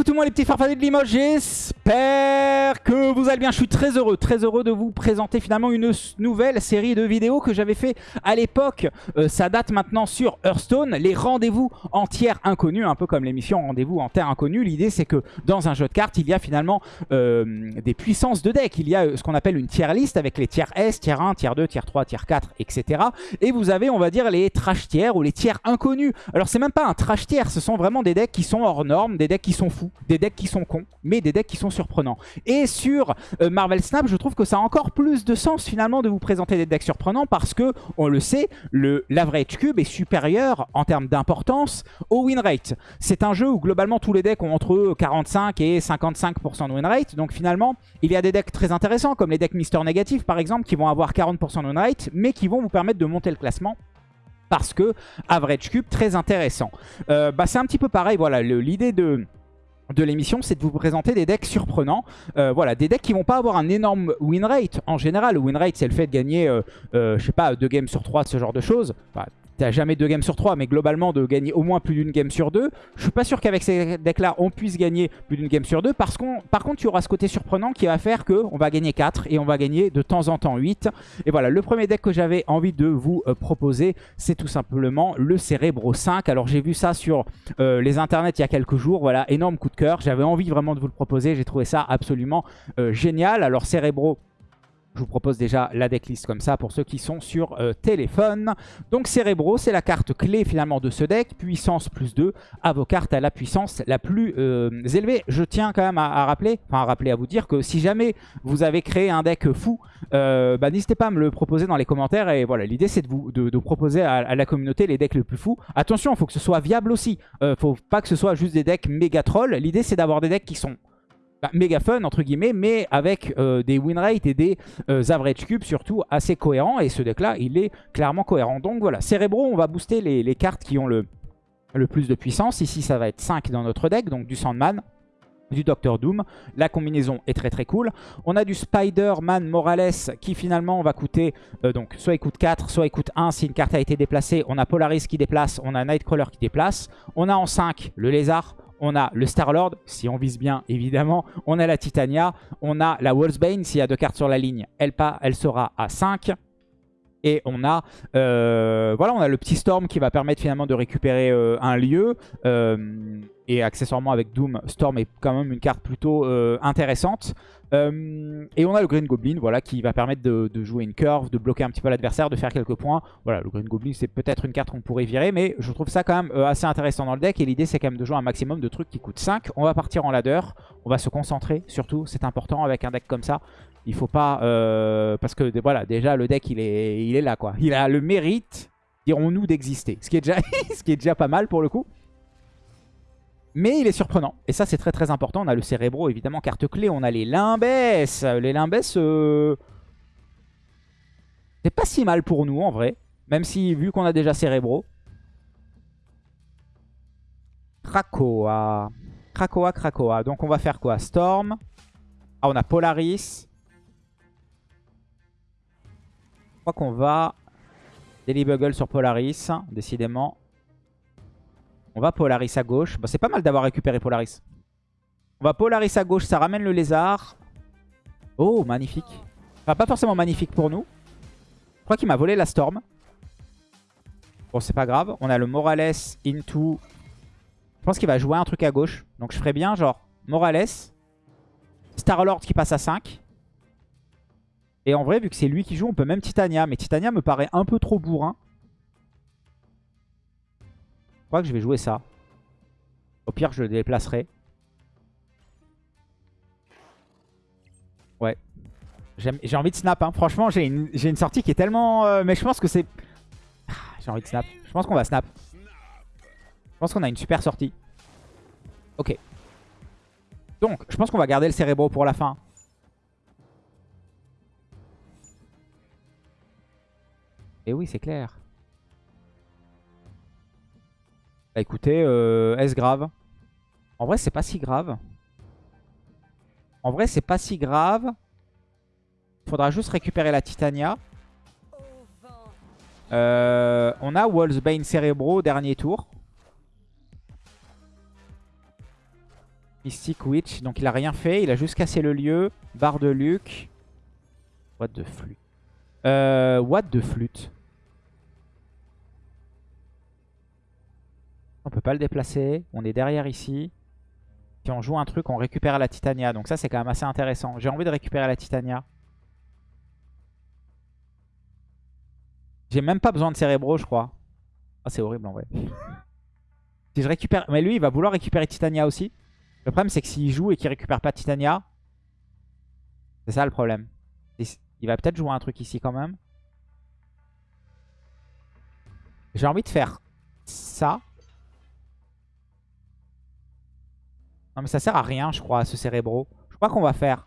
Écoutez-moi les petits farfadets de Limoges, j'espère que vous allez bien. Je suis très heureux, très heureux de vous présenter finalement une nouvelle série de vidéos que j'avais fait à l'époque. Euh, ça date maintenant sur Hearthstone, les rendez-vous en tiers inconnus, un peu comme l'émission Rendez-vous en terre inconnue. L'idée c'est que dans un jeu de cartes, il y a finalement euh, des puissances de deck. Il y a euh, ce qu'on appelle une tier list avec les tiers S, tiers 1, tiers 2, tiers 3, tiers 4, etc. Et vous avez, on va dire, les trash tiers ou les tiers inconnus. Alors c'est même pas un trash tiers, ce sont vraiment des decks qui sont hors normes, des decks qui sont fous, des decks qui sont cons, mais des decks qui sont surprenants. Et sur euh, Marvel Snap, je trouve que ça a encore plus de sens finalement de vous présenter des decks surprenants parce que, on le sait, l'average cube est supérieur en termes d'importance au win rate. C'est un jeu où globalement tous les decks ont entre 45 et 55% de win rate. Donc finalement, il y a des decks très intéressants comme les decks Mister Négatif par exemple qui vont avoir 40% de win rate mais qui vont vous permettre de monter le classement parce que average cube très intéressant. Euh, bah, c'est un petit peu pareil, voilà, l'idée de de l'émission, c'est de vous présenter des decks surprenants. Euh, voilà, des decks qui vont pas avoir un énorme win rate en général. Le win rate, c'est le fait de gagner, euh, je sais pas, deux games sur trois, ce genre de choses t'as jamais deux games sur trois, mais globalement de gagner au moins plus d'une game sur deux. Je suis pas sûr qu'avec ces decks-là, on puisse gagner plus d'une game sur deux. Parce qu'on, par contre, tu auras ce côté surprenant qui va faire qu'on va gagner 4 et on va gagner de temps en temps 8. Et voilà, le premier deck que j'avais envie de vous euh, proposer, c'est tout simplement le Cerebro 5. Alors j'ai vu ça sur euh, les internets il y a quelques jours. Voilà, énorme coup de cœur. J'avais envie vraiment de vous le proposer. J'ai trouvé ça absolument euh, génial. Alors Cerebro je vous propose déjà la decklist comme ça pour ceux qui sont sur euh, téléphone. Donc Cerebro, c'est la carte clé finalement de ce deck. Puissance plus 2 à vos cartes à la puissance la plus euh, élevée. Je tiens quand même à, rappeler, enfin à rappeler, à vous dire que si jamais vous avez créé un deck fou, euh, bah, n'hésitez pas à me le proposer dans les commentaires. Et voilà, l'idée c'est de proposer à, la communauté les decks les plus fous. Attention, il faut que ce soit viable aussi. Il faut pas que ce soit juste des decks méga trolls. L'idée c'est d'avoir des decks qui sont bah, méga fun entre guillemets, mais avec euh, des win rates et des euh, average cubes surtout assez cohérents. Et ce deck là, il est clairement cohérent. Donc voilà, Cerebro, on va booster les, cartes qui ont le, le plus de puissance. Ici, ça va être 5 dans notre deck, donc du Sandman du Docteur Doom. La combinaison est très très cool. On a du Spider-Man Morales qui finalement va coûter, euh, donc soit il coûte 4, soit il coûte 1 si une carte a été déplacée. On a Polaris qui déplace, on a Nightcrawler qui déplace. On a en 5 le Lézard, on a le Star-Lord, si on vise bien évidemment, on a la Titania, on a la Wolfsbane, s'il y a deux cartes sur la ligne, elle, pas, elle sera à 5. Et on a, euh, voilà, on a le petit Storm qui va permettre finalement de récupérer euh, un lieu. Euh, et accessoirement avec Doom, Storm est quand même une carte plutôt intéressante. Et on a le Green Goblin voilà, qui va permettre de, jouer une curve, de bloquer un petit peu l'adversaire, de faire quelques points. Voilà, le Green Goblin c'est peut-être une carte qu'on pourrait virer, mais je trouve ça quand même assez intéressant dans le deck. Et l'idée c'est quand même de jouer un maximum de trucs qui coûtent 5. On va partir en ladder, on va se concentrer surtout, c'est important avec un deck comme ça. Il faut pas... Euh, parce que voilà, déjà le deck il est, il est là quoi. Il a le mérite, dirons-nous, d'exister. Ce, ce qui est déjà pas mal pour le coup. Mais il est surprenant. Et ça c'est très très important. On a le Cérébro évidemment, carte clé. On a les Limbes. Les Limbes... Euh, c'est pas si mal pour nous en vrai. Même si vu qu'on a déjà Cérébro. Krakoa. Krakoa, Krakoa. Donc on va faire quoi? Storm. Ah on a Polaris. Je crois qu'on va Daily sur Polaris, décidément. On va Polaris à gauche. c'est pas mal d'avoir récupéré Polaris. On va Polaris à gauche, ça ramène le lézard. Oh, magnifique. Enfin, pas forcément magnifique pour nous. Je crois qu'il m'a volé la Storm. Bon, c'est pas grave. On a le Morales into... Je pense qu'il va jouer un truc à gauche. Donc je ferais bien genre Morales. Star-Lord qui passe à 5. Et en vrai, vu que c'est lui qui joue, on peut même Titania. Mais Titania me paraît un peu trop bourrin. Je crois que je vais jouer ça. Au pire, je le déplacerai. Ouais. J'ai envie de snap. Hein. Franchement, j'ai une, sortie qui est tellement... Euh, mais je pense que c'est... Ah, j'ai envie de snap. Je pense qu'on va snap. Je pense qu'on a une super sortie. Ok. Donc, je pense qu'on va garder le cérébro pour la fin. Et oui, c'est clair. Bah écoutez, euh, est-ce grave? En vrai, c'est pas si grave. En vrai, c'est pas si grave. Faudra juste récupérer la Titania. Euh, on a Wolfsbane Cerebro, dernier tour. Mystic Witch. Donc il a rien fait. Il a juste cassé le lieu. Barre de Luc. What de flûte. Euh, what de flûte. Pas le déplacer. On est derrière ici. Si on joue un truc, on récupère la Titania. Donc ça, c'est quand même assez intéressant. J'ai envie de récupérer la Titania. J'ai même pas besoin de Cérébro, je crois. Ah, c'est horrible en vrai. si je récupère... Mais lui, il va vouloir récupérer Titania aussi. Le problème, c'est que s'il joue et qu'il récupère pas Titania... C'est ça le problème. Il va peut-être jouer un truc ici quand même. J'ai envie de faire ça. Mais ça sert à rien je crois ce cérébro. Je crois qu'on va faire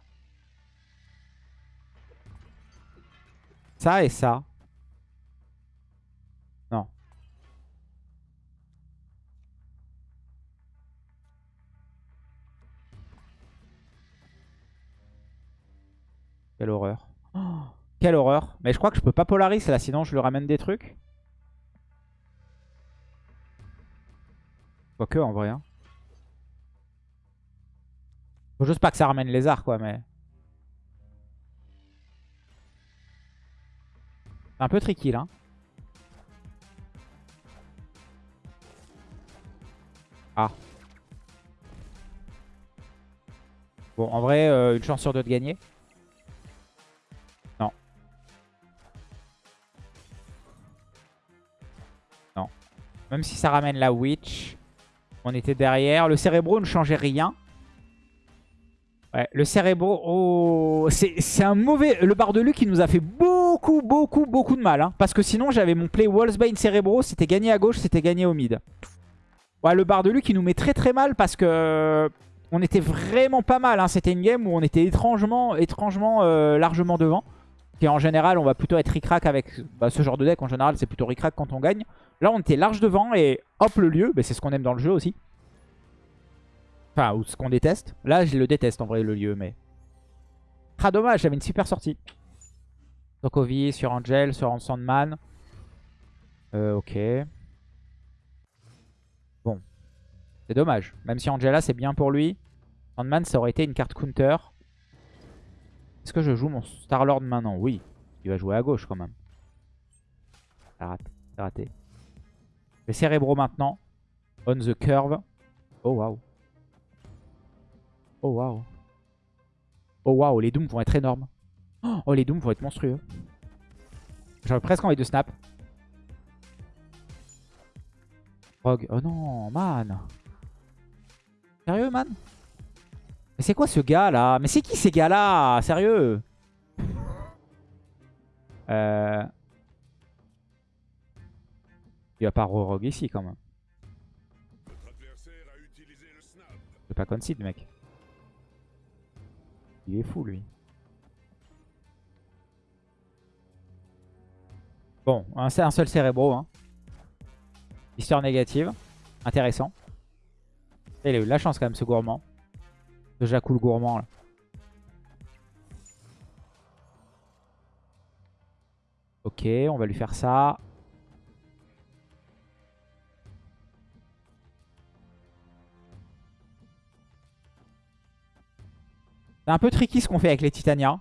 ça et ça. Non. Quelle horreur. Oh, quelle horreur. Mais je crois que je peux pas polariser là, sinon je lui ramène des trucs. Quoique en vrai. Hein. Faut juste pas que ça ramène les arts quoi, mais... C'est un peu tricky là. Ah. Bon, en vrai, euh, une chance sur deux de gagner. Non. Non. Même si ça ramène la Witch, on était derrière. Le Cérébro ne changeait rien. Ouais, le Cérébro, oh, c'est un mauvais... Le Bardelu qui nous a fait beaucoup, beaucoup, beaucoup de mal. Hein. parce que sinon, j'avais mon play Wallsbane Cérébro. C'était gagné à gauche, c'était gagné au mid. Ouais, le Bardelu qui nous met très très mal parce que... On était vraiment pas mal. Hein. C'était une game où on était étrangement, étrangement euh, largement devant. Et en général, on va plutôt être ric avec bah, ce genre de deck. En général, c'est plutôt ric quand on gagne. Là, on était large devant et hop, le lieu. C'est ce qu'on aime dans le jeu aussi. Enfin, ou ce qu'on déteste. Là, je le déteste en vrai, le lieu, mais... Ah, dommage, j'avais une super sortie. Sokovi, sur Angel, sur Sandman. Euh, ok. Bon. C'est dommage. Même si Angela, c'est bien pour lui. Sandman, ça aurait été une carte counter. Est-ce que je joue mon Starlord maintenant? Oui. Il va jouer à gauche quand même. C'est raté. raté. Le Cérébro maintenant. On the curve. Oh, waouh. Oh waouh. Oh waouh, les dooms vont être énormes. Oh, les dooms vont être monstrueux. J'aurais presque envie de snap. Rogue. Oh non, man. Sérieux, man? Mais c'est quoi ce gars là Mais c'est qui ces gars là Sérieux? Euh... Il va pas rogue ici quand même. Je pas concede mec. Il est fou, lui. Bon, un, un seul cérébro. Hein. Histoire négative. Intéressant. il a eu de la chance quand même, ce gourmand. Ce Jacou le gourmand. Ok, on va lui faire ça. C'est un peu tricky ce qu'on fait avec les Titania.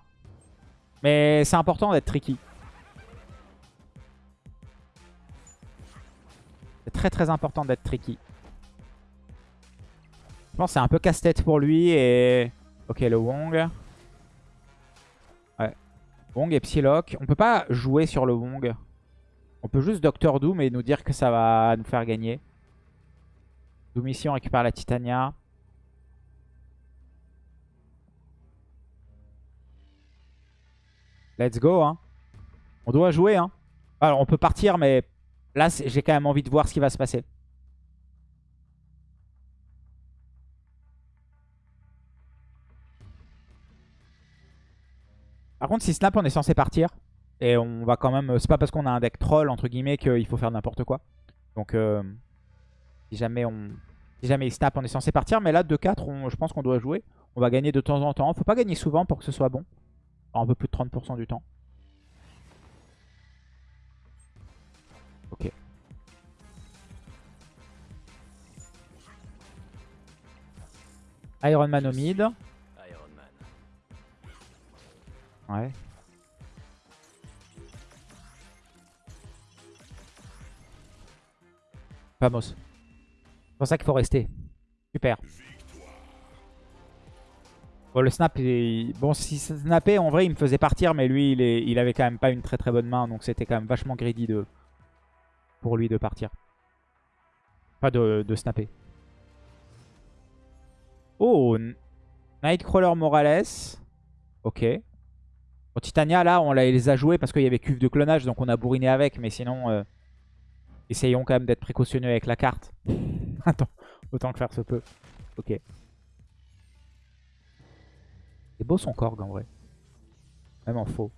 Mais c'est important d'être tricky. C'est très très important d'être tricky. Je pense que c'est un peu casse-tête pour lui et... Ok, le Wong. Ouais. Wong et Psylocke. On peut pas jouer sur le Wong. On peut juste Doctor Doom et nous dire que ça va nous faire gagner. Doom ici, on récupère la Titania. Let's go. Hein. On doit jouer. Hein. Alors, on peut partir, mais là, j'ai quand même envie de voir ce qui va se passer. Par contre, si snap, on est censé partir. Et on va quand même... C'est pas parce qu'on a un deck troll, entre guillemets, qu'il faut faire n'importe quoi. Donc, euh, si jamais on... Il snap, on est censé partir. Mais là, 2-4, je pense qu'on doit jouer. On va gagner de temps en temps. Faut pas gagner souvent pour que ce soit bon un peu plus de 30% du temps. Ok. Iron Man au mid. Ouais. Vamos. C'est pour ça qu'il faut rester. Super. Bon, le snap, bon, si snappait, en vrai, il me faisait partir, mais lui, il, est... il avait quand même pas une très très bonne main, donc c'était quand même vachement greedy de... pour lui de partir. Pas de, de snapper. Oh, Nightcrawler Morales. Ok. Bon, Titania, là, on les a joués parce qu'il y avait cuve de clonage, donc on a bourriné avec, mais sinon, euh, essayons quand même d'être précautionneux avec la carte. Attends, autant que faire se peut. Ok. C'est beau son Korg en vrai. Même en faux.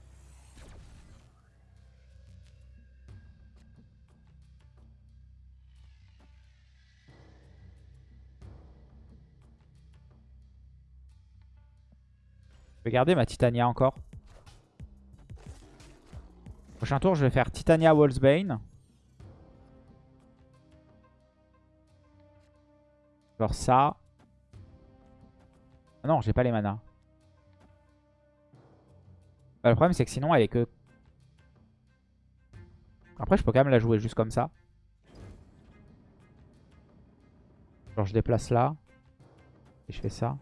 Je vais garder ma Titania encore. Prochain tour, je vais faire Titania Wolfsbane. Genre ça. Ah non, j'ai pas les manas. Bah, le problème, c'est que sinon, elle est que... Après, je peux quand même la jouer juste comme ça. Genre, je déplace là. Et je fais ça.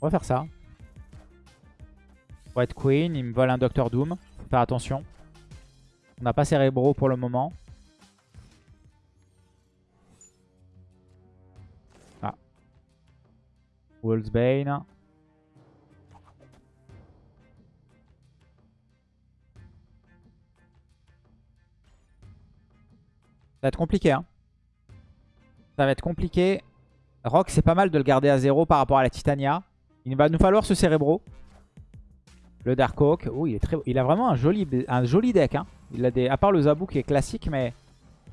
On va faire ça. Être queen, il me vole un Doctor Doom. Faut faire attention. On n'a pas Cérébro pour le moment. Wolfsbane. Ça va être compliqué, hein. Ça va être compliqué. Rock, c'est pas mal de le garder à zéro par rapport à la Titania. Il va nous falloir ce Cérébro. Le Dark Oak. Oh, il, est très... il a vraiment un joli, un deck. Hein. Il a des... À part le Zabou qui est classique, mais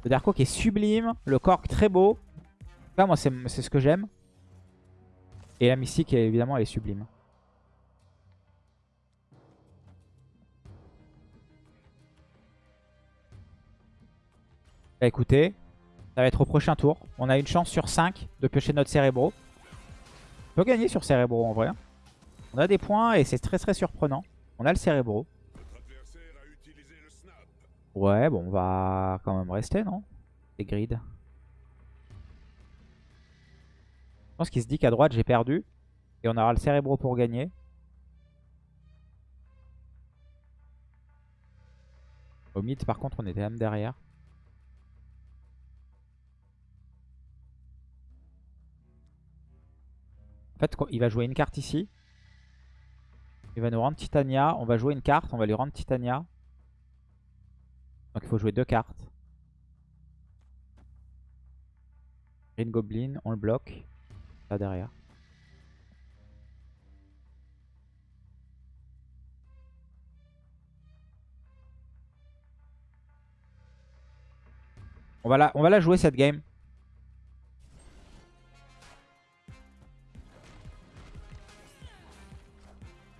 le Dark Oak est sublime. Le Cork très beau. Là, moi, c'est ce que j'aime. Et la Mystique, évidemment, elle est sublime. Bah écoutez, ça va être au prochain tour. On a une chance sur 5 de piocher notre Cérébro. On peut gagner sur Cérébro en vrai. On a des points et c'est très très surprenant. On a le Cérébro. Ouais, bon, on va quand même rester, non? C'est grid. Je pense qu'il se dit qu'à droite, j'ai perdu. Et on aura le Cérébro pour gagner. Au mid, par contre, on était même derrière. En fait, il va jouer une carte ici. Il va nous rendre Titania. On va jouer une carte. On va lui rendre Titania. Donc il faut jouer deux cartes. Green Goblin, on le bloque. Là derrière. On va, la, on va la jouer cette game.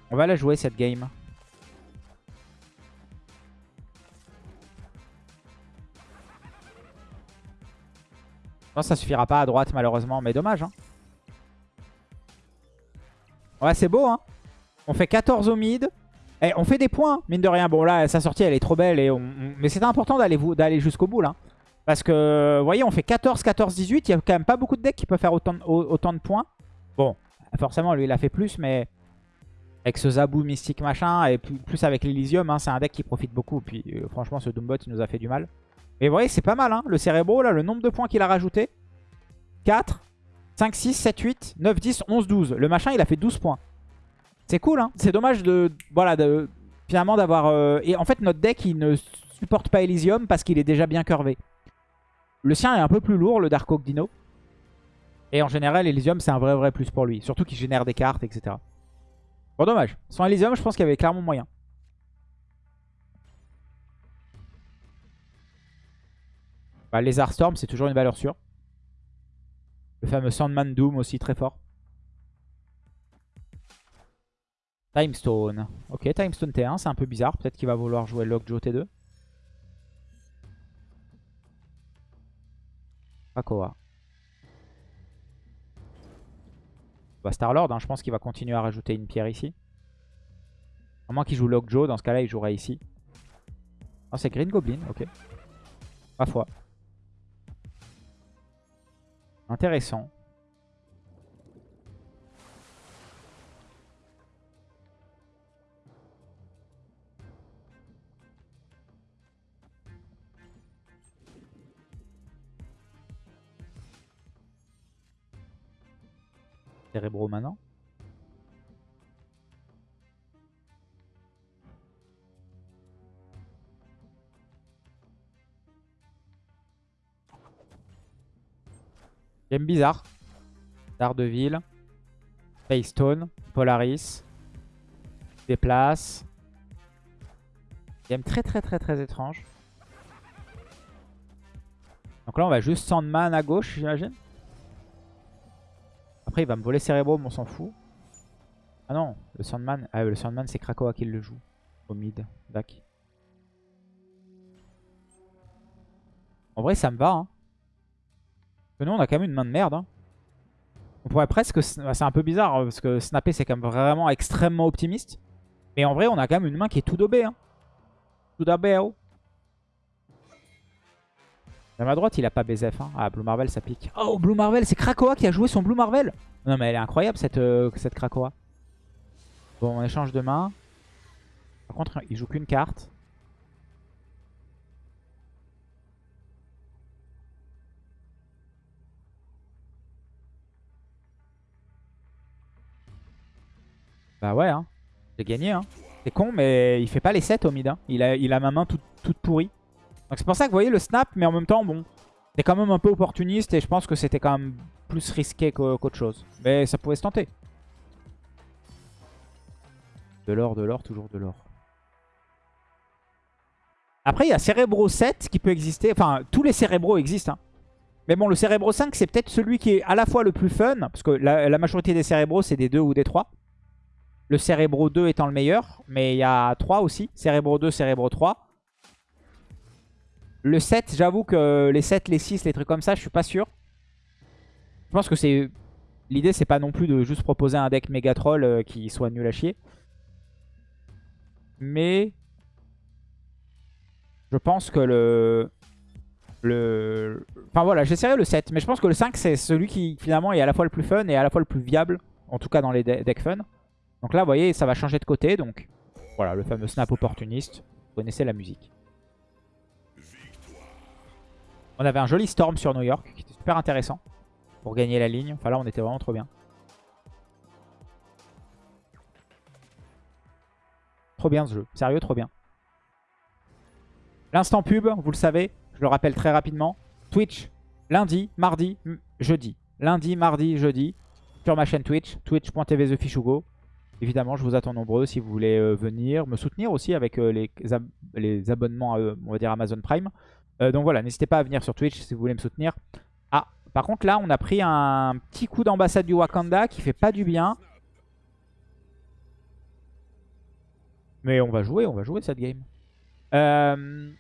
On va la jouer cette game. Non, ça suffira pas à droite malheureusement, mais dommage. Hein. Ouais, c'est beau. Hein. On fait 14 au mid. Et on fait des points, mine de rien. Bon, là, sa sortie, elle est trop belle. Mais c'était important d'aller jusqu'au bout, là. Parce que, vous voyez, on fait 14, 14, 18. Il y a quand même pas beaucoup de decks qui peuvent faire autant de, points. Bon, forcément, lui, il a fait plus, mais avec ce Zabou mystique machin, et plus avec l'Elysium, hein, c'est un deck qui profite beaucoup. Puis euh, franchement, ce Doombot, il nous a fait du mal. Mais vous voyez, c'est pas mal, hein, le Cérébro, là, le nombre de points qu'il a rajouté. 4, 5, 6, 7, 8, 9, 10, 11, 12. Le machin, il a fait 12 points. C'est cool, hein. C'est dommage de, voilà, de, finalement d'avoir... Euh, et en fait, notre deck, il ne supporte pas Elysium parce qu'il est déjà bien curvé. Le sien est un peu plus lourd, le Dark Oak Dino. Et en général, Elysium, c'est un vrai vrai plus pour lui. Surtout qu'il génère des cartes, etc. Bon, dommage. Sans Elysium, je pense qu'il y avait clairement moyen. Bah, Lézard Storm, c'est toujours une valeur sûre. Le fameux Sandman Doom aussi, très fort. Timestone. Ok, Timestone T1, c'est un peu bizarre. Peut-être qu'il va vouloir jouer Lockjaw T2. Krakoa. Bah, Starlord, hein, je pense qu'il va continuer à rajouter une pierre ici. À moins qu'il joue Lockjaw, dans ce cas-là, il jouerait ici. Oh, c'est Green Goblin, ok. Ma foi. Intéressant. Cérébro maintenant. Game bizarre. Daredevil. Paystone. Polaris. Déplace. Game très très très très étrange. Donc là on va juste Sandman à gauche j'imagine. Après il va me voler Cerebro mais on s'en fout. Ah non, le Sandman, ah, le Sandman c'est Krakoa qui le joue. Au mid, Dac. En vrai ça me va hein. Nous, on a quand même une main de merde. Hein. On pourrait presque... C'est un peu bizarre, hein, parce que snapper, c'est quand même vraiment extrêmement optimiste. Mais en vrai, on a quand même une main qui est tout dobée. Hein. Tout dobé, oh. À droite, il a pas BZF. Hein. Ah, Blue Marvel, ça pique. Oh, Blue Marvel, c'est Krakoa qui a joué son Blue Marvel. Non, mais elle est incroyable, cette, euh, cette Krakoa. Bon, on échange de main. Par contre, il joue qu'une carte. Bah ouais, hein. j'ai gagné. Hein. C'est con, mais il fait pas les 7 au mid. Il, a, ma main toute, pourrie. Donc c'est pour ça que vous voyez le snap, mais en même temps, bon, c'est quand même un peu opportuniste et je pense que c'était quand même plus risqué qu'autre chose. Mais ça pouvait se tenter. De l'or, de l'or, toujours de l'or. Après, il y a Cerebro 7 qui peut exister. Enfin, tous les Cérébros existent. Hein. Mais bon, le Cerebro 5, c'est peut-être celui qui est à la fois le plus fun. Parce que la, la majorité des Cérébros, c'est des 2 ou des 3. Le Cerebro 2 étant le meilleur. Mais il y a 3 aussi. Cerebro 2, Cerebro 3. Le 7, j'avoue que les 7, les 6, les trucs comme ça, je suis pas sûr. Je pense que c'est... L'idée, c'est pas non plus de juste proposer un deck méga troll euh, qui soit nul à chier. Mais... Je pense que le... Le... Enfin voilà, j'essaierai le 7. Mais je pense que le 5, c'est celui qui finalement est à la fois le plus fun et à la fois le plus viable. En tout cas dans les decks fun. Donc là, vous voyez, ça va changer de côté. Donc voilà, le fameux snap opportuniste. Vous connaissez la musique. On avait un joli storm sur New York qui était super intéressant pour gagner la ligne. Enfin là, on était vraiment trop bien. Trop bien ce jeu. Sérieux, trop bien. L'instant pub, vous le savez, je le rappelle très rapidement. Twitch, lundi, mardi, jeudi. Lundi, mardi, jeudi, sur ma chaîne Twitch, twitch.tv. Évidemment, je vous attends nombreux si vous voulez euh, venir me soutenir aussi avec euh, les, les, abonnements, à, on va dire Amazon Prime. Euh, donc voilà, n'hésitez pas à venir sur Twitch si vous voulez me soutenir. Ah, par contre là, on a pris un petit coup d'ambassade du Wakanda qui fait pas du bien. Mais on va jouer, on va jouer cette game. le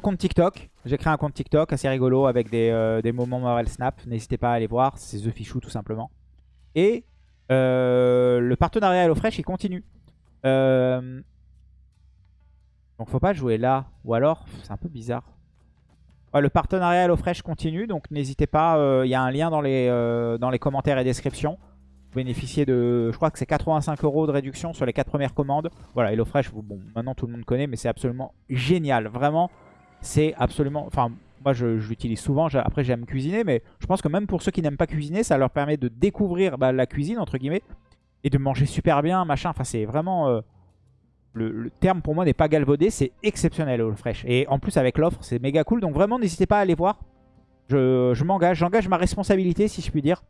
compte TikTok. J'ai créé un compte TikTok assez rigolo avec des, des moments Marvel Snap. N'hésitez pas à aller voir, c'est The Fichou tout simplement. Et euh, le partenariat HelloFresh, il continue. Euh, donc faut pas jouer là. Ou alors, c'est un peu bizarre. le partenariat HelloFresh continue, donc n'hésitez pas. Euh, il y a un lien dans les, commentaires et descriptions. Vous bénéficiez de, je crois que c'est 85 euros de réduction sur les 4 premières commandes. Voilà, HelloFresh, bon, maintenant tout le monde connaît, mais c'est absolument génial. Vraiment, c'est absolument... Enfin, moi, je, l'utilise souvent. Après, j'aime cuisiner, mais je pense que même pour ceux qui n'aiment pas cuisiner, ça leur permet de découvrir bah, la cuisine, entre guillemets, et de manger super bien, machin. Enfin, c'est vraiment... Euh, le, terme pour moi n'est pas galvaudé, c'est exceptionnel au fresh. Et en plus, avec l'offre, c'est méga cool. Donc vraiment, n'hésitez pas à aller voir. Je, m'engage, j'engage ma responsabilité, si je puis dire,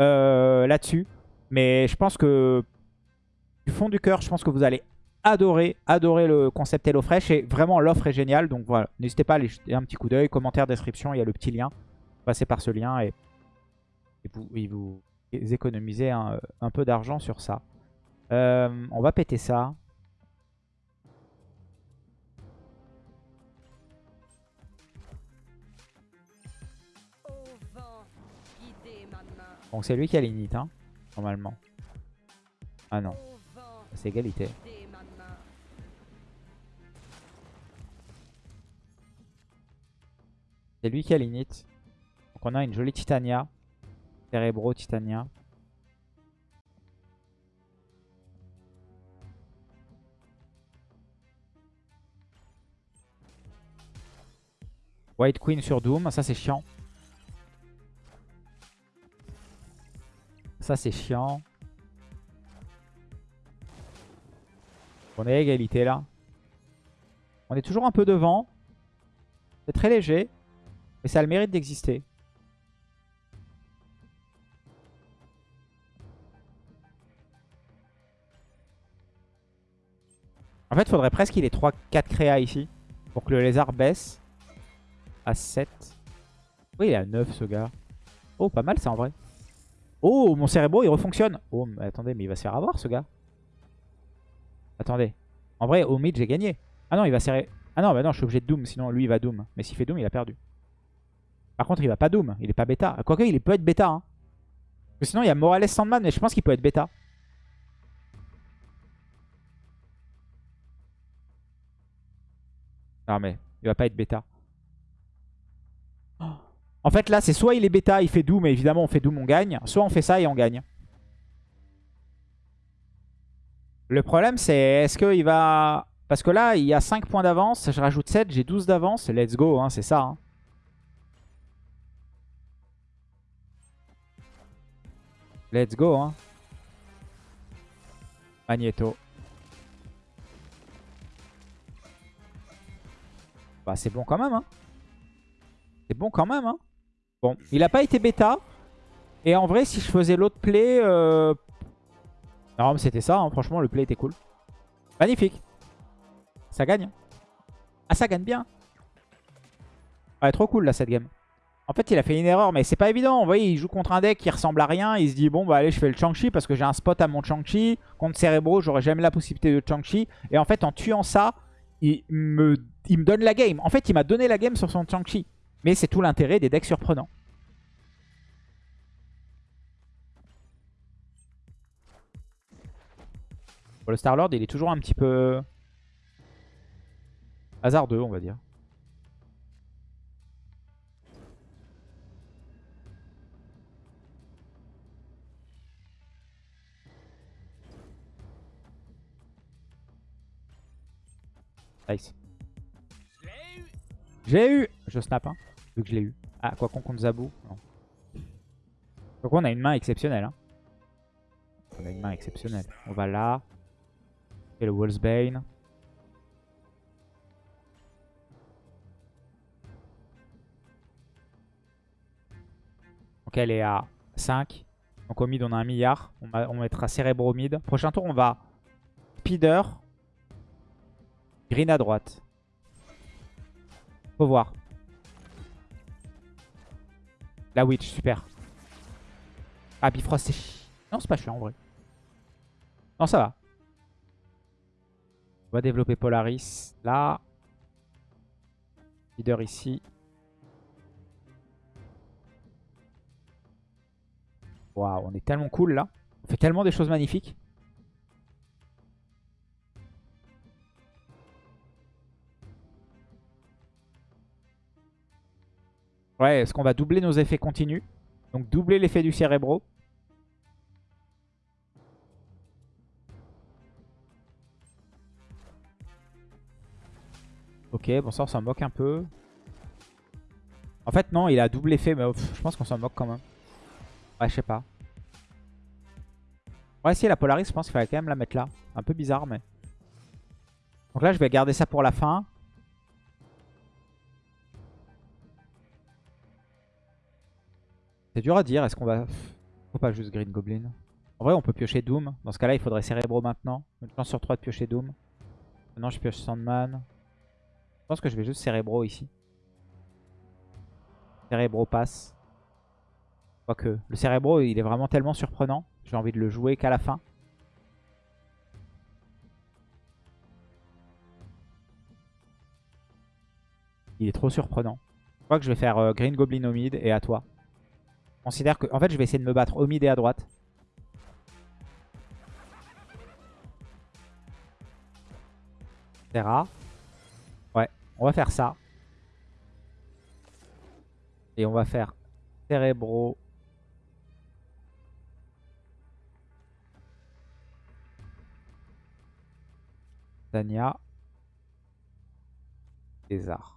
euh, là-dessus. Mais je pense que, du fond du cœur, je pense que vous allez adoré, adoré le concept HelloFresh et vraiment l'offre est géniale. Donc voilà, n'hésitez pas à aller jeter un petit coup d'œil, commentaire, description, il y a le petit lien. Passez par ce lien et, vous, économisez un, peu d'argent sur ça. Euh, on va péter ça. Donc c'est lui qui a l'init, hein, normalement. Ah non, c'est égalité. C'est lui qui a l'init. Donc on a une jolie Titania. Cerebro Titania. White Queen sur Doom, ça c'est chiant. Ça c'est chiant. On est à égalité là. On est toujours un peu devant. C'est très léger. Mais ça a le mérite d'exister. En fait, faudrait presque qu'il ait 3-4 créas ici. Pour que le lézard baisse à 7. Oui, il est à 9 ce gars. Oh, pas mal ça en vrai. Oh, mon cérébro il refonctionne. Oh, mais attendez, mais il va se faire avoir ce gars. Attendez. En vrai, au mid, j'ai gagné. Ah non, il va serrer. Ah non, bah non, je suis obligé de Doom, sinon lui il va Doom. Mais s'il fait Doom, il a perdu. Par contre, il va pas Doom, il est pas bêta. Quoique, il peut être bêta. Hein. sinon, il y a Morales Sandman, mais je pense qu'il peut être bêta. Non, mais il va pas être bêta. En fait, là, c'est soit il est bêta, il fait Doom, mais évidemment, on fait Doom, on gagne. Soit on fait ça et on gagne. Le problème, c'est est-ce qu'il va... Parce que là, il y a 5 points d'avance. Je rajoute 7, j'ai 12 d'avance. Let's go, hein, c'est ça. Hein. Let's go. Hein. Magneto. Bah, c'est bon quand même. Hein. C'est bon quand même. Hein. Bon, il a pas été bêta. Et en vrai, si je faisais l'autre play... Euh... Non, mais c'était ça. Hein. Franchement, le play était cool. Magnifique. Ça gagne. Ah, ça gagne bien. Ouais, trop cool là cette game. En fait, il a fait une erreur, mais c'est pas évident. Vous voyez, il joue contre un deck qui ressemble à rien. Il se dit, bon, bah allez, je fais le Chang-Chi parce que j'ai un spot à mon Chang-Chi. Contre Cerebro, j'aurais jamais la possibilité de Chang-Chi. Et en fait, en tuant ça, il me, il me donne la game. En fait, il m'a donné la game sur son Chang-Chi. Mais c'est tout l'intérêt des decks surprenants. le Star-Lord, il est toujours un petit peu hasardeux, on va dire. Nice. J'ai eu Je snap, hein, vu que je l'ai eu. Ah, quoi qu'on compte Zabou Non. Donc on a une main exceptionnelle. Hein. On a une main exceptionnelle. On va là. Et le Wolfsbane. Donc elle est à 5. Donc au mid on a un milliard. On, on mettra Cerebro mid. Prochain tour on va Speeder. Green à droite. Faut voir. La Witch, super. Ah, Bifrost, c'est chiant. Non, c'est pas chiant en vrai. Non, ça va. On va développer Polaris là. Leader ici. Waouh, on est tellement cool là. On fait tellement des choses magnifiques. Ouais, est-ce qu'on va doubler nos effets continus Donc doubler l'effet du cérébro. Ok, bon ça on s'en moque un peu. En fait non, il a double effet, mais je pense qu'on s'en moque quand même. Ouais, je sais pas. Ouais, si la Polaris, je pense qu'il fallait quand même la mettre là. Un peu bizarre, mais... Donc là, je vais garder ça pour la fin. C'est dur à dire. Est-ce qu'on va... Faut pas juste Green Goblin? En vrai, on peut piocher Doom. Dans ce cas-là, il faudrait Cerebro maintenant. Une chance sur 3 de piocher Doom. Maintenant, je pioche Sandman. Je pense que je vais juste Cerebro ici. Cerebro passe. Quoique, le Cerebro, il est vraiment tellement surprenant. J'ai envie de le jouer qu'à la fin. Il est trop surprenant. Je crois que je vais faire euh, Green Goblin au mid et à toi. Considère que... En fait, je vais essayer de me battre au mid et à droite. Terra. Ouais, on va faire ça. Et on va faire Cerebro. Dania. Lézard.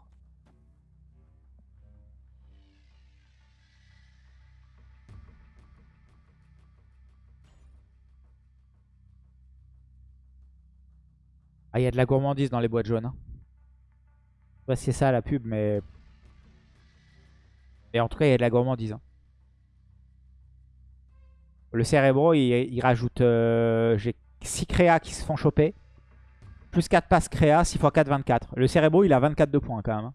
Ah, il y a de la gourmandise dans les boîtes jaunes. Hein. Je sais pas si c'est ça la pub, mais... Et en tout cas, il y a de la gourmandise. Hein. Le Cerebro, il, rajoute... Euh, j'ai 6 créas qui se font choper. Plus 4 passes créa, 6 x 4, 24. Le Cerebro, il a 24 de points quand même. Hein.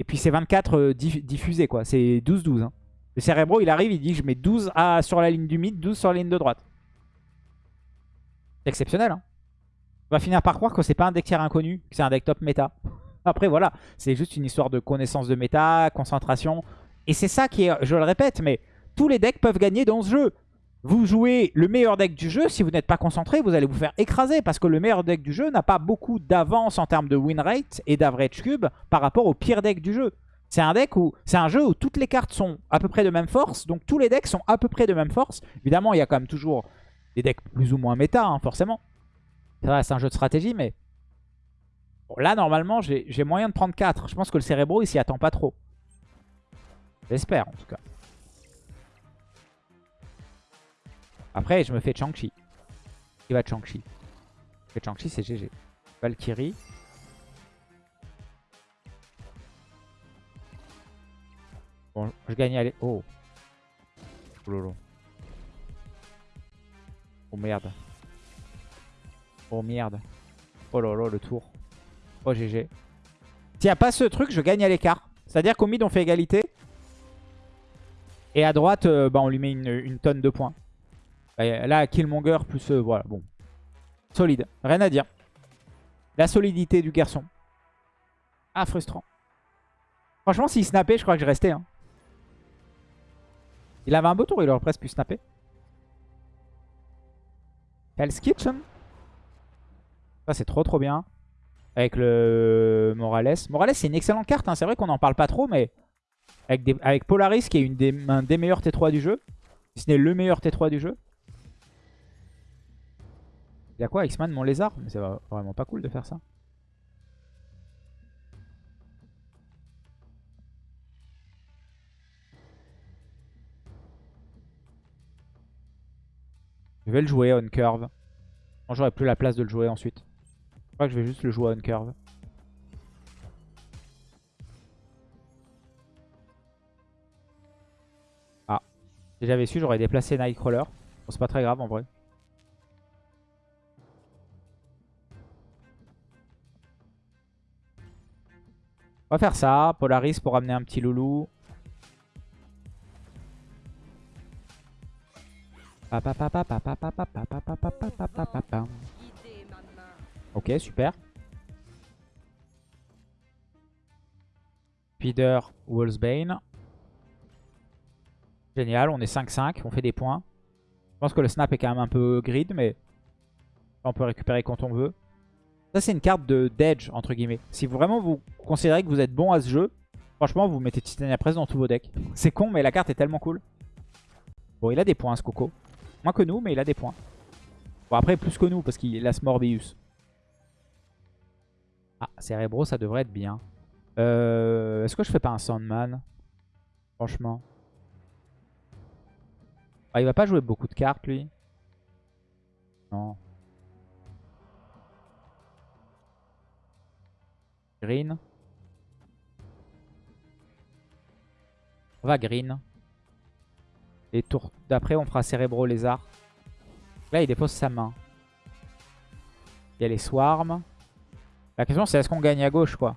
Et puis c'est 24 euh, diffusés, quoi. C'est 12-12. Le Cerebro, il arrive, il dit je mets 12 à, sur la ligne du mid, 12 sur la ligne de droite. C'est exceptionnel, hein. On va finir par croire que c'est pas un deck tiers inconnu, que c'est un deck top méta. Après voilà, c'est juste une histoire de connaissance de méta, concentration. Et c'est ça qui est, je le répète, mais tous les decks peuvent gagner dans ce jeu. Vous jouez le meilleur deck du jeu, si vous n'êtes pas concentré, vous allez vous faire écraser. Parce que le meilleur deck du jeu n'a pas beaucoup d'avance en termes de win rate et d'average cube par rapport au pire deck du jeu. C'est un deck où c'est un jeu où toutes les cartes sont à peu près de même force. Donc tous les decks sont à peu près de même force. Évidemment, il y a quand même toujours des decks plus ou moins méta, hein, forcément. C'est un jeu de stratégie, mais... là, normalement, j'ai moyen de prendre 4. Je pense que le Cerebro, il s'y attend pas trop. J'espère, en tout cas. Après, je me fais Chang-Chi. Il va Chang-Chi? Chang-Chi, c'est GG. Valkyrie. Bon, je gagne aller. Oh. Oh lolo. Oh merde. Oh merde. Oh là le tour. Oh GG. S'il n'y a pas ce truc, je gagne à l'écart. C'est-à-dire qu'au mid, on fait égalité. Et à droite, euh, bah, on lui met une, tonne de points. là, Killmonger plus... Euh, voilà, bon. Solide. Rien à dire. La solidité du garçon. Ah, frustrant. Franchement, s'il snappait, je crois que je restais. Hein. Il avait un beau tour, il aurait presque pu snapper. Hell's Kitchen ça, c'est trop trop bien. Avec le Morales. Morales, c'est une excellente carte. Hein. C'est vrai qu'on n'en parle pas trop, mais avec, Polaris, qui est une des, un des meilleurs T3 du jeu. Si ce n'est le meilleur T3 du jeu. Il y a quoi X-Man, mon lézard? Mais c'est vraiment pas cool de faire ça. Je vais le jouer on curve. J'aurais plus la place de le jouer ensuite. Je crois que je vais juste le jouer on curve. Ah. Si j'avais su, j'aurais déplacé Nightcrawler. Bon, c'est pas très grave en vrai. On va faire ça. Polaris pour ramener un petit loulou. Ok, super. Speeder, Wolfsbane. Génial, on est 5-5, on fait des points. Je pense que le snap est quand même un peu grid, mais on peut récupérer quand on veut. Ça, c'est une carte de d'edge, entre guillemets. Si vraiment vous considérez que vous êtes bon à ce jeu, franchement, vous mettez Titania Press dans tous vos decks. C'est con, mais la carte est tellement cool. Bon, il a des points, ce Coco. Moins que nous, mais il a des points. Bon, après, plus que nous, parce qu'il a ce Morbius. Ah, Cerebro, ça devrait être bien. Euh, Est-ce que je fais pas un Sandman? Franchement. Ah, il va pas jouer beaucoup de cartes, lui? Non. Green. On va green. Et tour d'après, on fera Cérébro Lézard. Là, il dépose sa main. Il y a les Swarms. La question c'est est-ce qu'on gagne à gauche quoi?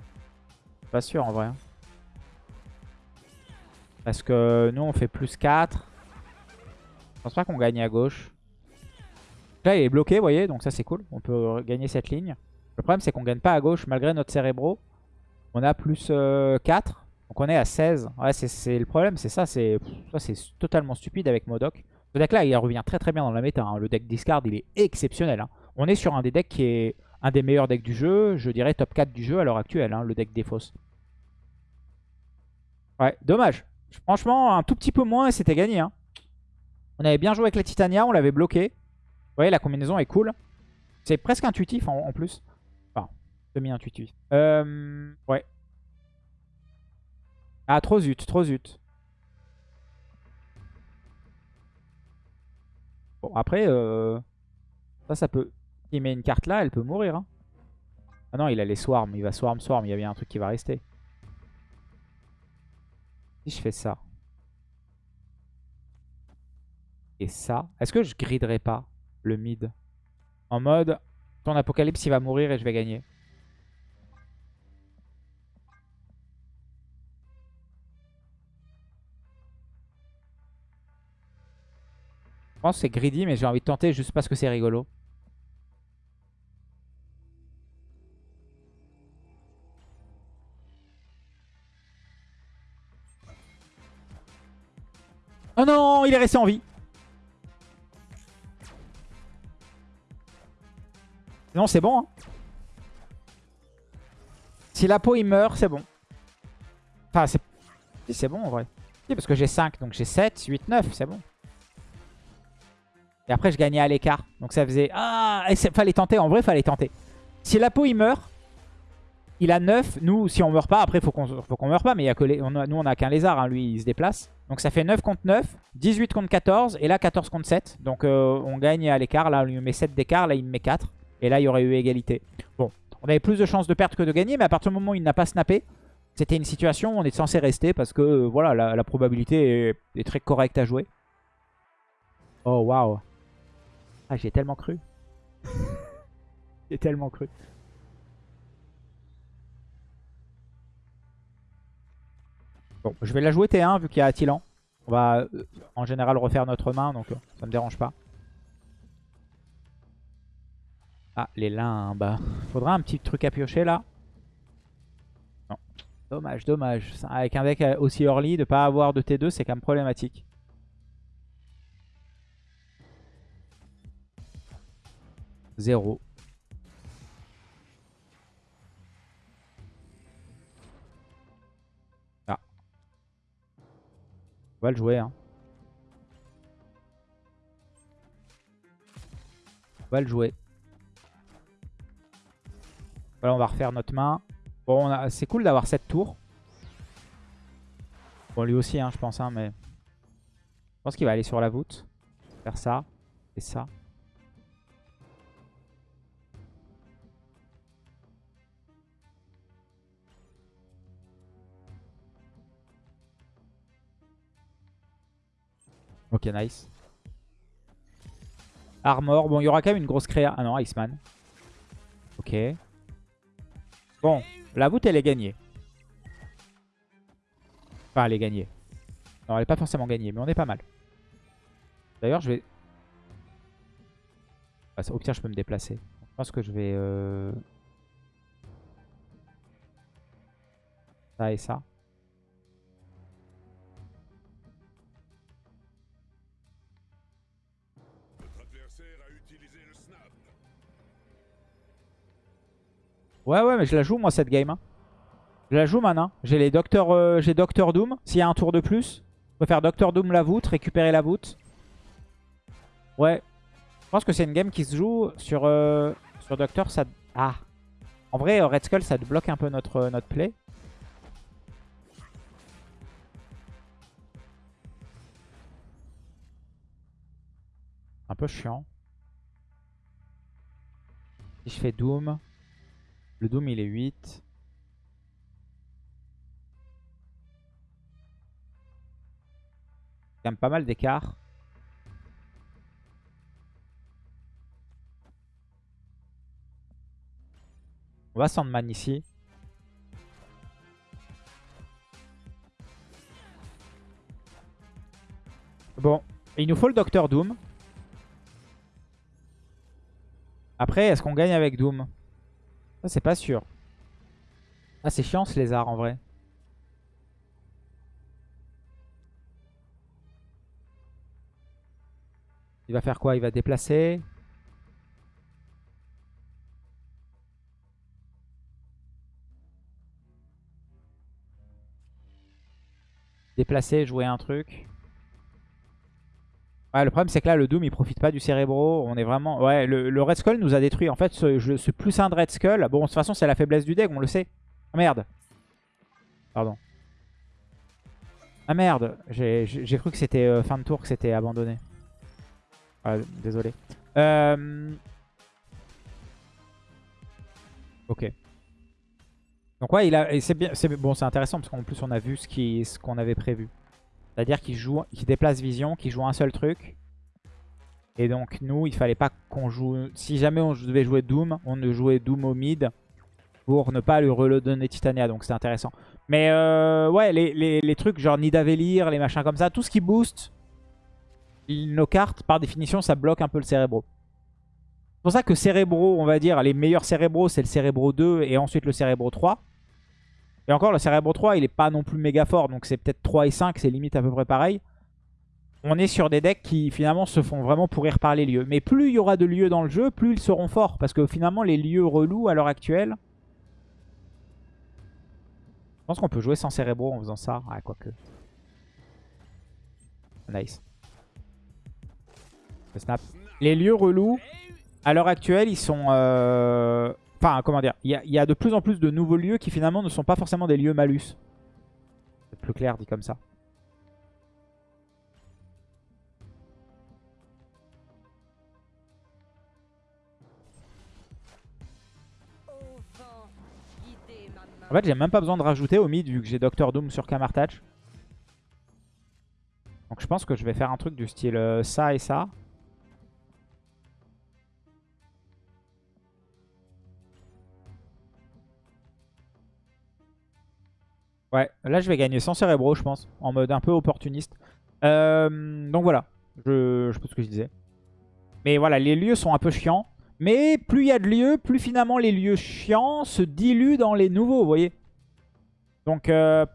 Pas sûr en vrai. Hein. Parce que nous on fait plus 4. Je pense pas qu'on gagne à gauche. Là il est bloqué vous voyez donc ça c'est cool. On peut gagner cette ligne. Le problème c'est qu'on gagne pas à gauche malgré notre cérébro. On a plus 4. Euh, Donc on est à 16. Ouais, c'est le problème, c'est ça. C'est totalement stupide avec Modoc. Ce deck-là, il revient très très bien dans la méta. Hein. Le deck discard, il est exceptionnel. Hein. On est sur un des decks qui est un des meilleurs decks du jeu. Je dirais top 4 du jeu à l'heure actuelle, hein, le deck Défausse. Ouais, dommage. Franchement, un tout petit peu moins et c'était gagné. On avait bien joué avec la Titania, on l'avait bloqué. Vous voyez, la combinaison est cool. C'est presque intuitif en, plus. Enfin, semi-intuitif. Euh, ouais. Ah, trop zut, trop zut. Bon, après, euh, ça, ça peut... S'il met une carte là, elle peut mourir. Hein. Ah non, il a les swarms. Il va swarm, swarm. Il y a bien un truc qui va rester. Si je fais ça. Et ça. Est-ce que je griderai pas le mid? En mode, ton apocalypse, il va mourir et je vais gagner. Je pense que c'est greedy, mais j'ai envie de tenter juste parce que c'est rigolo. Oh non, il est resté en vie. Non, c'est bon. Hein. Si la peau il meurt, c'est bon. Enfin, c'est bon en vrai. Si, parce que j'ai 5, donc j'ai 7, 8, 9, c'est bon. Et après, je gagnais à l'écart. Donc ça faisait... Ah Il fallait tenter. En vrai, fallait tenter. Si la peau, il meurt, il a 9. Nous, si on meurt pas, après, faut qu'on qu meurt pas. Mais y a que les... nous, on a qu'un lézard. Hein. Lui, il se déplace. Donc ça fait 9 contre 9, 18 contre 14. Et là, 14 contre 7. Donc euh, on gagne à l'écart. Là, on lui met 7 d'écart. Là, il me met 4. Et là, il y aurait eu égalité. Bon, on avait plus de chances de perdre que de gagner. Mais à partir du moment où il n'a pas snappé, c'était une situation où on est censé rester. Parce que, euh, voilà, la, probabilité est, est très correcte à jouer. Oh, waouh ah, j'ai tellement cru. j'ai tellement cru. Je vais la jouer T1 vu qu'il y a Attilan. On va euh, en général refaire notre main, donc euh, ça me dérange pas. Ah, les limbes. Faudra un petit truc à piocher là. Non. Dommage, dommage. Avec un deck aussi early, de pas avoir de T2, c'est quand même problématique. 0. On va le jouer. Hein. On va le jouer. Voilà, on va refaire notre main. Bon, c'est cool d'avoir cette tour. Bon, lui aussi, hein, je pense. Hein, mais Je pense qu'il va aller sur la voûte. Faire ça et ça. Ok, nice. Armor. Bon, il y aura quand même une grosse créa. Ah non, Iceman. Ok. Bon, la voûte, elle est gagnée. Enfin, elle est gagnée. Non, elle est pas forcément gagnée, mais on est pas mal. D'ailleurs, je vais... Ah, au pire, je peux me déplacer. Je pense que je vais... Euh... Ça et ça. Ouais, ouais, mais je la joue, moi, cette game. Hein. Je la joue maintenant. J'ai les Docteur, euh, j'ai Docteur Doom. S'il y a un tour de plus, je peux faire Docteur Doom la voûte, récupérer la voûte. Ouais. Je pense que c'est une game qui se joue sur, euh, sur Docteur. Ça... Ah. En vrai, euh, Red Skull, ça bloque un peu notre, notre play. Un peu chiant. Si je fais Doom... Le Doom, il est 8. Quand pas mal d'écart. On va Sandman ici. Bon, il nous faut le Docteur Doom. Après, est-ce qu'on gagne avec Doom? C'est pas sûr. Ah, c'est chiant ce lézard en vrai. Il va faire quoi? Il va déplacer. Déplacer, jouer un truc. Ouais, le problème c'est que là le Doom il profite pas du Cérébro. On est vraiment... Ouais, le, Red Skull nous a détruit. En fait, ce, plus un de Red Skull. Bon, de toute façon c'est la faiblesse du deck, on le sait. Ah merde. Pardon. Ah merde. J'ai cru que c'était euh, fin de tour, que c'était abandonné. Ah, désolé. Euh... Ok. Donc ouais, il a, c'est bien, bon, c'est intéressant parce qu'en plus on a vu ce qu'on avait prévu. C'est-à-dire qu'il joue, déplace Vision, qu'il joue un seul truc. Et donc nous, il fallait pas qu'on joue... Si jamais on devait jouer Doom, on ne jouait Doom au mid pour ne pas lui redonner Titania. Donc c'est intéressant. Mais euh, ouais, les, trucs genre Nidavellir, les machins comme ça, tout ce qui booste nos cartes, par définition, ça bloque un peu le Cérébro. C'est pour ça que Cérébro, on va dire, les meilleurs Cérébros, c'est le Cérébro 2 et ensuite le Cérébro 3. Et encore, le Cerebro 3, il est pas non plus méga fort. Donc c'est peut-être 3 et 5, c'est limite à peu près pareil. On est sur des decks qui finalement se font vraiment pourrir par les lieux. Mais plus il y aura de lieux dans le jeu, plus ils seront forts. Parce que finalement, les lieux relous à l'heure actuelle... Je pense qu'on peut jouer sans Cerebro en faisant ça. Ah, quoique. Nice. snap. Les lieux relous, à l'heure actuelle, ils sont... Euh, Enfin, comment dire, il y, a de plus en plus de nouveaux lieux qui finalement ne sont pas forcément des lieux malus. C'est plus clair dit comme ça. En fait, j'ai même pas besoin de rajouter au mid vu que j'ai Doctor Doom sur Kamartach. Donc je pense que je vais faire un truc du style euh, ça et ça. Ouais, là je vais gagner sans Cérébro, je pense, en mode un peu opportuniste. Euh, donc voilà, je, je ce que je disais. Mais voilà, les lieux sont un peu chiants. Mais plus il y a de lieux, plus finalement les lieux chiants se diluent dans les nouveaux, vous voyez. Donc euh,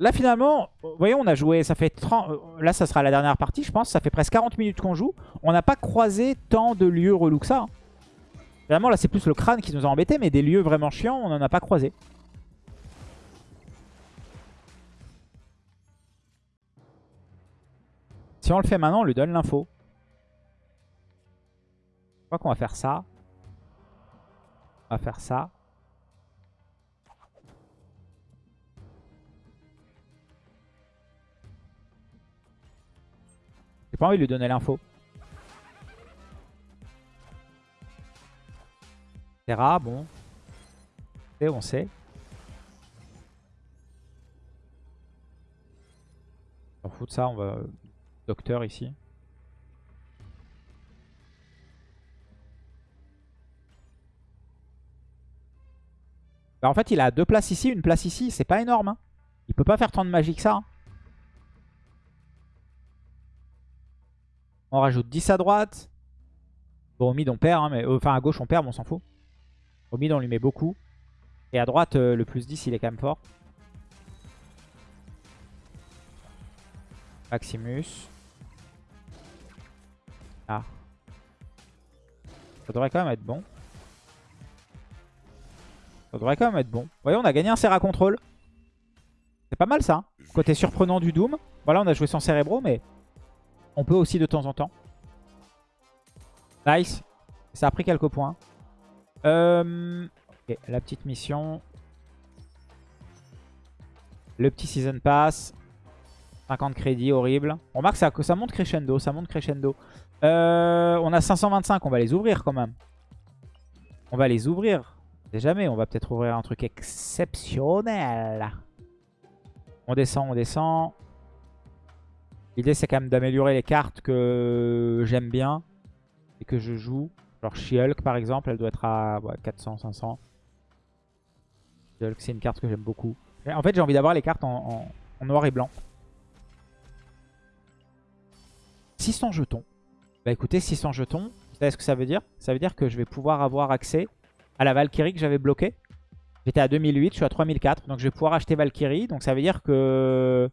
là finalement, vous voyez, on a joué, ça fait 30... Euh, là ça sera la dernière partie, je pense. Ça fait presque 40 minutes qu'on joue. On n'a pas croisé tant de lieux relous que ça. Hein. Finalement là c'est plus le crâne qui nous a embêtés, mais des lieux vraiment chiants, on n'en a pas croisé. Si on le fait maintenant, on lui donne l'info. Je crois qu'on va faire ça. On va faire ça. J'ai pas envie de lui donner l'info. Terra, bon. Et on sait. On fout de ça, on va docteur ici. Bah, en fait, il a deux places ici, une place ici. C'est pas énorme. Hein. Il peut pas faire tant de magie que ça. Hein. On rajoute 10 à droite. Bon, au mid, on perd. Hein, mais, euh, enfin, à gauche, on perd, mais on s'en fout. Au mid, on lui met beaucoup. Et à droite, euh, le plus 10, il est quand même fort. Maximus. Ça devrait quand même être bon. Ça devrait quand même être bon. Voyez, on a gagné un Serra Control. C'est pas mal ça. Hein. Côté surprenant du Doom. Voilà, on a joué sans Cérébro, mais on peut aussi de temps en temps. Nice. Ça a pris quelques points. Euh... la petite mission. Le petit Season Pass. 50 crédits, horrible. On remarque ça, que ça monte crescendo, ça monte crescendo. Euh, on a 525, on va les ouvrir quand même. On va les ouvrir. C'est jamais, on va peut-être ouvrir un truc exceptionnel. On descend, on descend. L'idée c'est quand même d'améliorer les cartes que j'aime bien et que je joue. Genre She-Hulk par exemple, elle doit être à 400, 500. She-Hulk c'est une carte que j'aime beaucoup. En fait j'ai envie d'avoir les cartes en noir et blanc. 600 jetons. Bah écoutez, 600 jetons, vous savez ce que ça veut dire? Ça veut dire que je vais pouvoir avoir accès à la Valkyrie que j'avais bloquée. J'étais à 2008, je suis à 3004, donc je vais pouvoir acheter Valkyrie. Donc ça veut dire que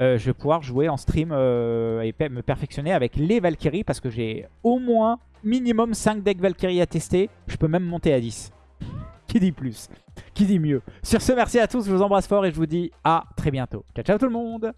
je vais pouvoir jouer en stream et me perfectionner avec les Valkyries parce que j'ai au moins minimum 5 decks Valkyrie à tester. Je peux même monter à 10. Qui dit plus? Qui dit mieux? Sur ce, merci à tous, je vous embrasse fort et je vous dis à très bientôt. Ciao, ciao tout le monde